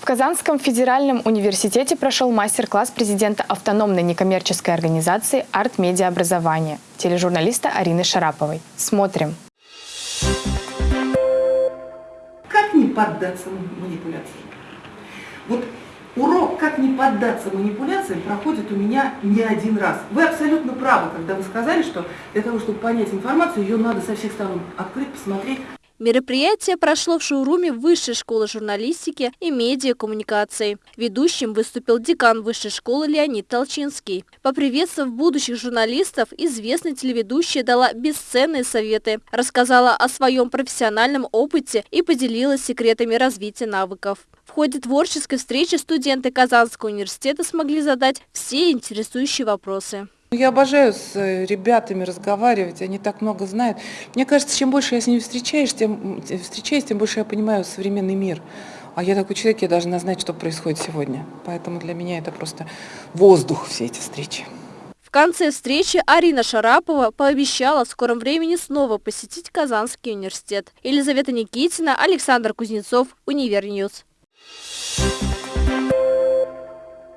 В Казанском федеральном университете прошел мастер-класс президента автономной некоммерческой организации «Арт-медиаобразование» тележурналиста Арины Шараповой. Смотрим. Как не поддаться манипуляциям? Вот урок «Как не поддаться манипуляциям» проходит у меня не один раз. Вы абсолютно правы, когда вы сказали, что для того, чтобы понять информацию, ее надо со всех сторон открыть, посмотреть. Мероприятие прошло в шоуруме Высшей школы журналистики и медиакоммуникации. Ведущим выступил декан Высшей школы Леонид Толчинский. Поприветствовав будущих журналистов, известная телеведущая дала бесценные советы, рассказала о своем профессиональном опыте и поделилась секретами развития навыков. В ходе творческой встречи студенты Казанского университета смогли задать все интересующие вопросы. Я обожаю с э, ребятами разговаривать, они так много знают. Мне кажется, чем больше я с ними встречаюсь, тем, встречаюсь, тем больше я понимаю современный мир. А я такой человек, я должна знать, что происходит сегодня. Поэтому для меня это просто воздух, все эти встречи. В конце встречи Арина Шарапова пообещала в скором времени снова посетить Казанский университет. Елизавета Никитина, Александр Кузнецов, Univer News. Thank.